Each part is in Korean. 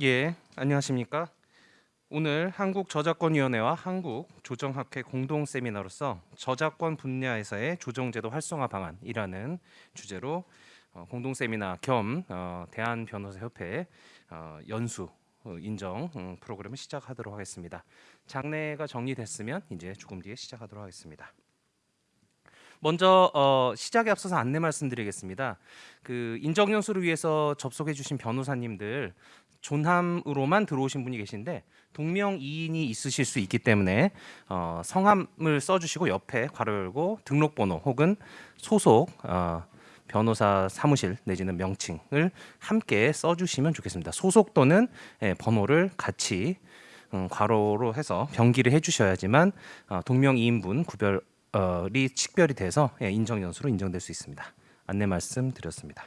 예, 안녕하십니까? 오늘 한국저작권위원회와 한국조정학회 공동 세미나로서 저작권 분야에서의 조정제도 활성화 방안이라는 주제로 어, 공동 세미나 겸 어, 대한변호사협회 어, 연수 어, 인정 음, 프로그램을 시작하도록 하겠습니다. 장례가 정리됐으면 이제 조금 뒤에 시작하도록 하겠습니다. 먼저 어, 시작에 앞서서 안내 말씀드리겠습니다. 그 인정 연수를 위해서 접속해 주신 변호사님들 존함으로만 들어오신 분이 계신데 동명 이인이 있으실 수 있기 때문에 어, 성함을 써주시고 옆에 괄호 열고 등록번호 혹은 소속 어, 변호사 사무실 내지는 명칭을 함께 써주시면 좋겠습니다. 소속 또는 예, 번호를 같이 음, 괄호로 해서 병기를 해주셔야지만 어, 동명이인분 구별 이 식별이 돼서 예, 인정 연수로 인정될 수 있습니다. 안내 말씀 드렸습니다.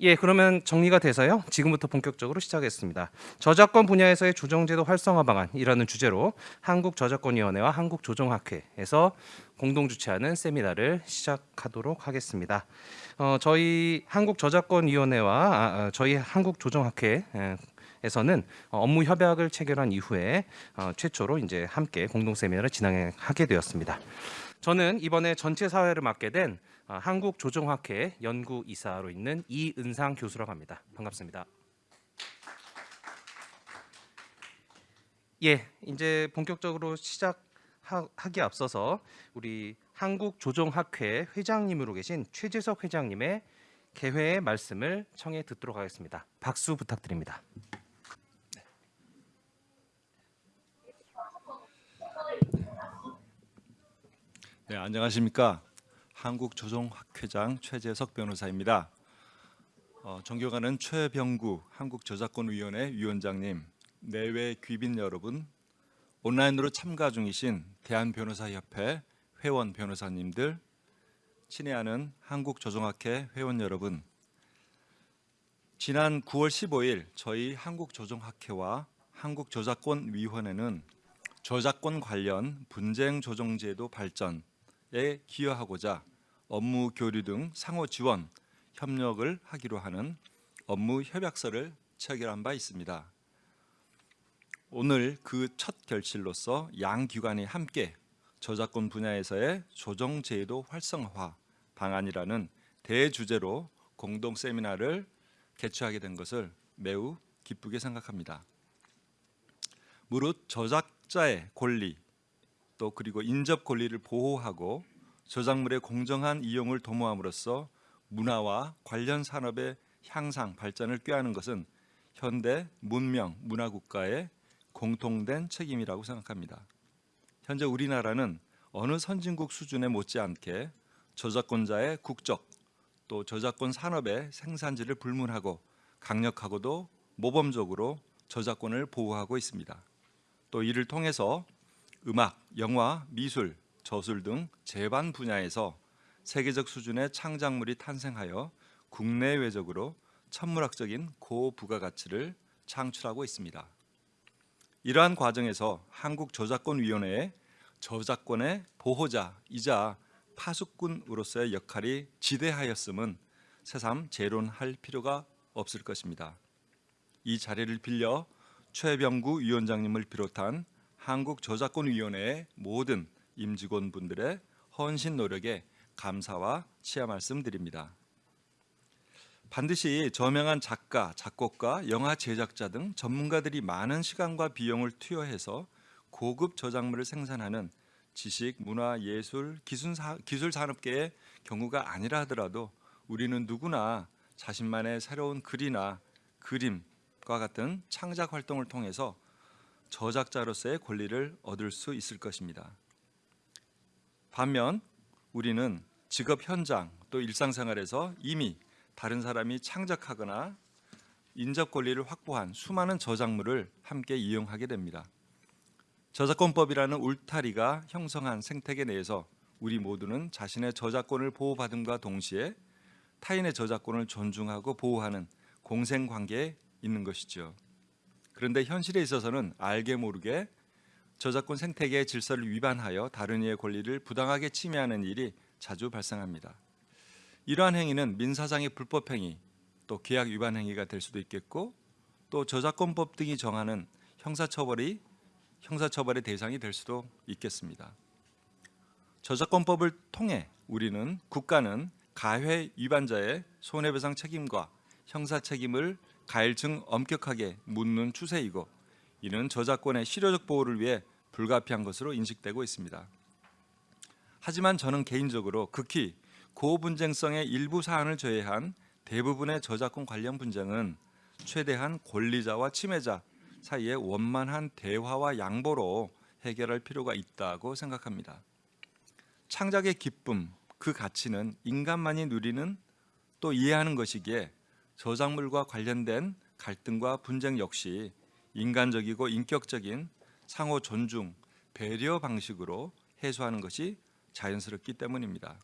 예, 그러면 정리가 돼서요. 지금부터 본격적으로 시작하겠습니다. 저작권 분야에서의 조정제도 활성화 방안이라는 주제로 한국저작권위원회와 한국조정학회에서 공동 주최하는 세미나를 시작하도록 하겠습니다. 어, 저희 한국저작권위원회와 아, 아, 저희 한국조정학회 에, 에서는 어, 업무 협약을 체결한 이후에 어, 최초로 이제 함께 공동 세미나를 진행하게 되었습니다. 저는 이번에 전체 사회를 맡게 된 어, 한국 조정학회 연구 이사로 있는 이은상 교수라고 합니다. 반갑습니다. 예, 이제 본격적으로 시작하기 앞서서 우리 한국 조정학회 회장님으로 계신 최재석 회장님의 개회의 말씀을 청해 듣도록 하겠습니다. 박수 부탁드립니다. 네, 안녕하십니까. 한국조정학회장 최재석 변호사입니다. 어, 존경하는 최병구 한국저작권위원회 위원장님, 내외 귀빈 여러분, 온라인으로 참가 중이신 대한변호사협회 회원 변호사님들, 친애하는 한국조정학회 회원 여러분, 지난 9월 15일 저희 한국조정학회와 한국저작권위원회는 저작권 관련 분쟁 조정제도 발전 에 기여하고자 업무 교류 등 상호 지원 협력을 하기로 하는 업무 협약서를 체결한 바 있습니다. 오늘 그 첫 결실로서 양 기관이 함께 저작권 분야에서의 조정 제도 활성화 방안이라는 대주제로 공동 세미나를 개최하게 된 것을 매우 기쁘게 생각합니다. 무릇 저작자의 권리 또 그리고 인접 권리를 보호하고 저작물의 공정한 이용을 도모함으로써 문화와 관련 산업의 향상 발전을 꾀하는 것은 현대 문명 문화 국가의 공통된 책임이라고 생각합니다. 현재 우리나라는 어느 선진국 수준에 못지않게 저작권자의 국적 또 저작권 산업의 생산지를 불문하고 강력하고도 모범적으로 저작권을 보호하고 있습니다. 또 이를 통해서 음악, 영화, 미술, 저술 등 제반 분야에서 세계적 수준의 창작물이 탄생하여 국내외적으로 천문학적인 고부가가치를 창출하고 있습니다. 이러한 과정에서 한국저작권위원회의 저작권의 보호자이자 파수꾼으로서의 역할이 지대하였음은 새삼 재론할 필요가 없을 것입니다. 이 자리를 빌려 최병구 위원장님을 비롯한 한국저작권위원회의 모든 임직원분들의 헌신 노력에 감사와 치아 말씀드립니다. 반드시 저명한 작가, 작곡가, 영화 제작자 등 전문가들이 많은 시간과 비용을 투여해서 고급 저작물을 생산하는 지식, 문화, 예술, 기술 산업계의 경우가 아니라 하더라도 우리는 누구나 자신만의 새로운 글이나 그림과 같은 창작 활동을 통해서 저작자로서의 권리를 얻을 수 있을 것입니다. 반면 우리는 직업 현장 또 일상생활에서 이미 다른 사람이 창작하거나 인접 권리를 확보한 수많은 저작물을 함께 이용하게 됩니다. 저작권법이라는 울타리가 형성한 생태계 내에서 우리 모두는 자신의 저작권을 보호받음과 동시에 타인의 저작권을 존중하고 보호하는 공생관계에 있는 것이죠. 그런데 현실에 있어서는 알게 모르게 저작권 생태계의 질서를 위반하여 다른 이의 권리를 부당하게 침해하는 일이 자주 발생합니다. 이러한 행위는 민사상의 불법 행위, 또 계약 위반 행위가 될 수도 있겠고 또 저작권법 등이 정하는 형사처벌이 형사처벌의 대상이 될 수도 있겠습니다. 저작권법을 통해 우리는 국가는 가해 위반자의 손해배상 책임과 형사 책임을 가일층 엄격하게 묻는 추세이고 이는 저작권의 실효적 보호를 위해 불가피한 것으로 인식되고 있습니다. 하지만 저는 개인적으로 극히 고분쟁성의 일부 사안을 제외한 대부분의 저작권 관련 분쟁은 최대한 권리자와 침해자 사이의 원만한 대화와 양보로 해결할 필요가 있다고 생각합니다. 창작의 기쁨, 그 가치는 인간만이 누리는 또 이해하는 것이기에 저작물과 관련된 갈등과 분쟁 역시 인간적이고 인격적인 상호 존중, 배려 방식으로 해소하는 것이 자연스럽기 때문입니다.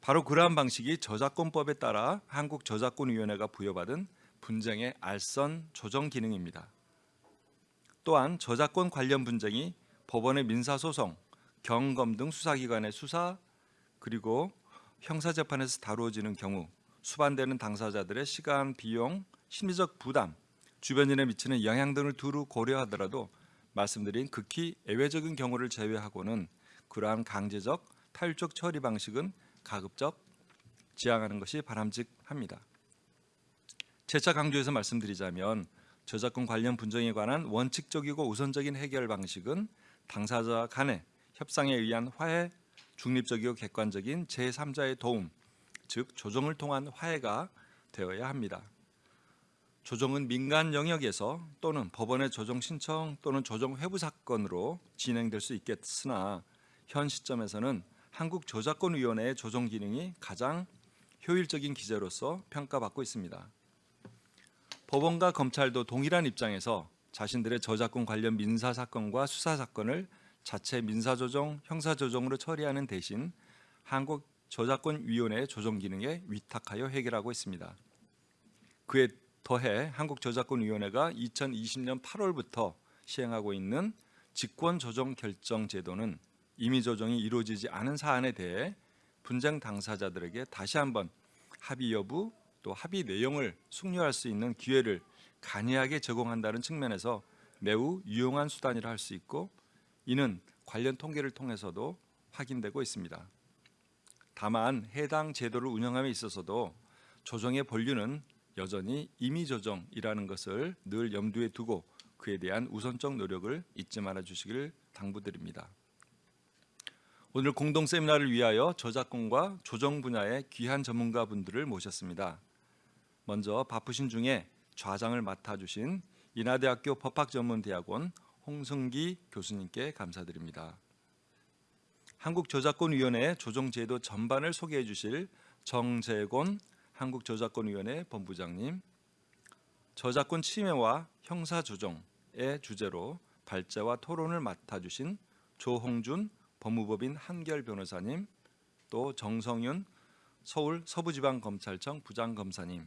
바로 그러한 방식이 저작권법에 따라 한국저작권위원회가 부여받은 분쟁의 알선 조정 기능입니다. 또한 저작권 관련 분쟁이 법원의 민사소송, 경검 등 수사기관의 수사 그리고 형사재판에서 다루어지는 경우 수반되는 당사자들의 시간, 비용, 심리적 부담, 주변인에 미치는 영향 등을 두루 고려하더라도 말씀드린 극히 예외적인 경우를 제외하고는 그러한 강제적, 타율적 처리 방식은 가급적 지양하는 것이 바람직합니다. 재차 강조해서 말씀드리자면 저작권 관련 분쟁에 관한 원칙적이고 우선적인 해결 방식은 당사자 간의 협상에 의한 화해, 중립적이고 객관적인 제3자의 도움, 즉 조정을 통한 화해가 되어야 합니다. 조정은 민간 영역에서 또는 법원의 조정 신청 또는 조정 회부 사건으로 진행될 수 있겠으나 현 시점에서는 한국저작권위원회의 조정 기능이 가장 효율적인 기제로서 평가받고 있습니다. 법원과 검찰도 동일한 입장에서 자신들의 저작권 관련 민사 사건과 수사 사건을 자체 민사조정, 형사조정으로 처리하는 대신 한국 저작권위원회의 조정 기능에 위탁하여 해결하고 있습니다. 그에 더해 한국저작권위원회가 2020년 8월부터 시행하고 있는 직권조정 결정 제도는 임의 조정이 이루어지지 않은 사안에 대해 분쟁 당사자들에게 다시 한번 합의 여부 또 합의 내용을 숙려할 수 있는 기회를 간이하게 제공한다는 측면에서 매우 유용한 수단이라 할 수 있고 이는 관련 통계를 통해서도 확인되고 있습니다. 다만 해당 제도를 운영함에 있어서도 조정의 본류는 여전히 임의 조정이라는 것을 늘 염두에 두고 그에 대한 우선적 노력을 잊지 말아 주시길 당부드립니다. 오늘 공동 세미나를 위하여 저작권과 조정 분야의 귀한 전문가분들을 모셨습니다. 먼저 바쁘신 중에 좌장을 맡아주신 인하대학교 법학전문대학원 홍승기 교수님께 감사드립니다. 한국저작권위원회 조정제도 전반을 소개해 주실 정재곤 한국저작권위원회 본부장님, 저작권 침해와 형사조정의 주제로 발제와 토론을 맡아주신 조홍준 법무법인 한결 변호사님, 또 정성윤 서울 서부지방검찰청 부장검사님,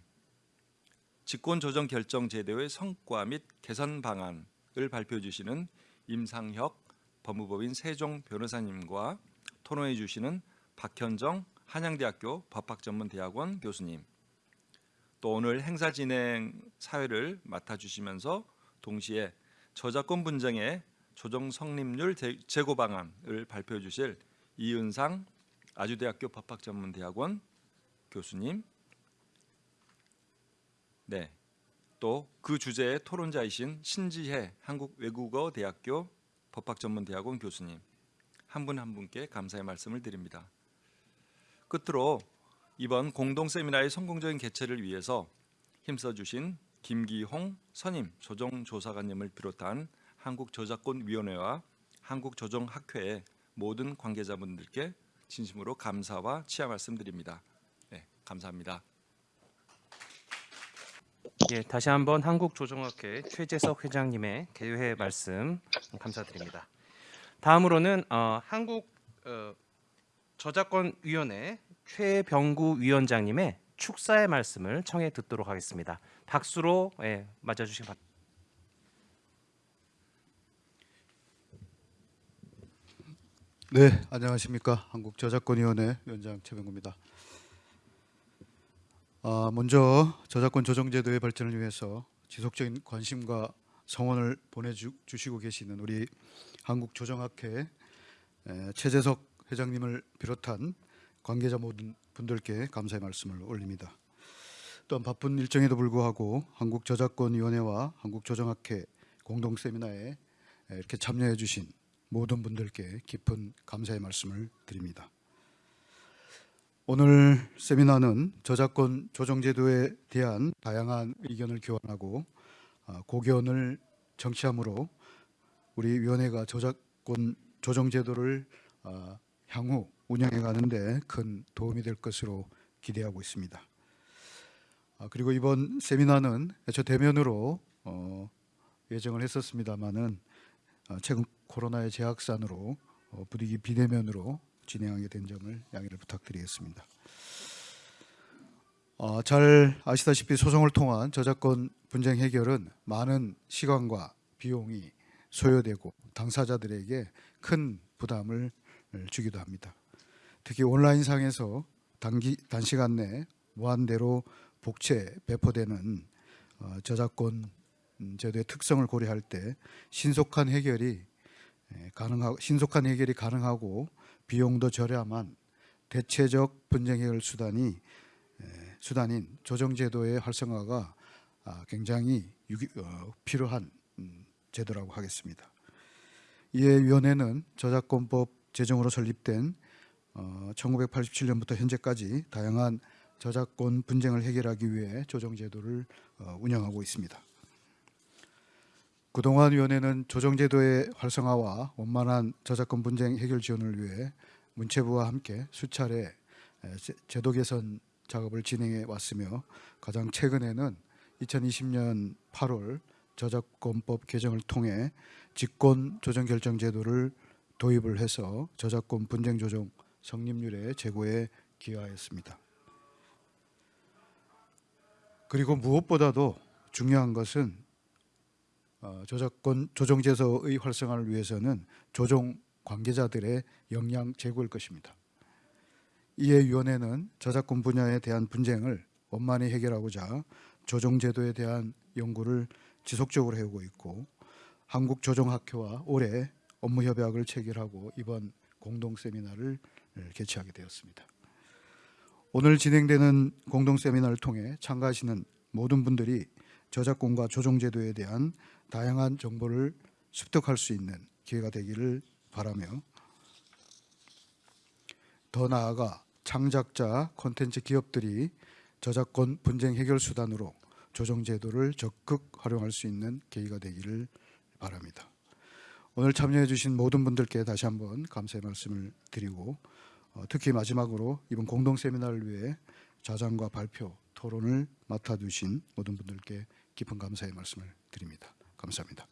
직권조정결정제도의 성과 및 개선 방안을 발표해 주시는 임상혁 법무법인 세종 변호사님과 토론해 주시는 박현정 한양대학교 법학전문대학원 교수님, 또 오늘 행사 진행 사회를 맡아주시면서 동시에 저작권 분쟁의 조정 성립률 제- 제고 방안을 발표해 주실 이은상 아주대학교 법학전문대학원 교수님, 네, 또 그 주제의 토론자이신 신지혜 한국외국어대학교 법학전문대학원 교수님 한분한 분께 감사의 말씀을 드립니다. 끝으로 이번 공동 세미나의 성공적인 개최를 위해서 힘써주신 김기홍 선임 조정조사관님을 비롯한 한국저작권위원회와 한국조정학회의 모든 관계자분들께 진심으로 감사와 치아 말씀드립니다. 네, 감사합니다. 예, 다시 한번 한국조정학회 최재석 회장님의 개회 말씀 감사드립니다. 다음으로는 어, 한국 어, 저작권위원회 최병구 위원장님의 축사의 말씀을 청해 듣도록 하겠습니다. 박수로 예, 맞아주시기 바랍니다. 네, 안녕하십니까. 한국저작권위원회 위원장 최병구입니다. 아, 먼저 저작권 조정제도의 발전을 위해서 지속적인 관심과 성원을 보내주시고 계시는 우리 한국조정학회 에, 최재석 회장님을 비롯한 관계자 모든 분들께 감사의 말씀을 올립니다. 또한 바쁜 일정에도 불구하고 한국저작권위원회와 한국조정학회 공동 세미나에 이렇게 참여해 주신 모든 분들께 깊은 감사의 말씀을 드립니다. 오늘 세미나는 저작권 조정제도에 대한 다양한 의견을 교환하고 아, 고견을 정치함으로 우리 위원회가 저작권 조정제도를 아, 향후 운영해 가는데 큰 도움이 될 것으로 기대하고 있습니다. 아, 그리고 이번 세미나는 저 대면으로 어, 예정을 했었습니다마는 아, 최근 코로나의 재확산으로 어, 부득이 비대면으로 진행하게 된 점을 양해를 부탁드리겠습니다. 어, 잘 아시다시피 소송을 통한 저작권 분쟁 해결은 많은 시간과 비용이 소요되고 당사자들에게 큰 부담을 주기도 합니다. 특히 온라인상에서 단기 단시간 내 무한대로 복채 배포되는 어, 저작권 음, 제도의 특성을 고려할 때 신속한 해결이 에, 가능하고 신속한 해결이 가능하고 비용도 저렴한 대체적 분쟁 해결 수단이 에, 수단인 조정제도의 활성화가 아, 굉장히 어, 필요한 음, 제도라고 하겠습니다. 이에 위원회는 저작권법 제정으로 설립된 어, 1987년부터 현재까지 다양한 저작권 분쟁을 해결하기 위해 조정제도를 어, 운영하고 있습니다. 그동안 위원회는 조정제도의 활성화와 원만한 저작권 분쟁 해결 지원을 위해 문체부와 함께 수차례 제도 개선 작업을 진행해 왔으며 가장 최근에는 2020년 8월 저작권법 개정을 통해 직권 조정 결정 제도를 도입을 해서 저작권 분쟁 조정 성립률의 제고에 기여하였습니다. 그리고 무엇보다도 중요한 것은 어, 저작권 조정제도의 활성화를 위해서는 조정 관계자들의 역량 제고일 것입니다. 이에 위원회는 저작권 분야에 대한 분쟁을 원만히 해결하고자 조정제도에 대한 연구를 지속적으로 해오고 있고 한국조정학회와 올해 업무 협약을 체결하고 이번 공동 세미나를 개최하게 되었습니다. 오늘 진행되는 공동 세미나를 통해 참가하시는 모든 분들이 저작권과 조정제도에 대한 다양한 정보를 습득할 수 있는 기회가 되기를 바라며 더 나아가 창작자 콘텐츠 기업들이 저작권 분쟁 해결 수단으로 조정 제도를 적극 활용할 수 있는 계기가 되기를 바랍니다. 오늘 참여해 주신 모든 분들께 다시 한번 감사의 말씀을 드리고 어, 특히 마지막으로 이번 공동 세미나를 위해 자장과 발표, 토론을 맡아주신 모든 분들께 깊은 감사의 말씀을 드립니다. 감사합니다.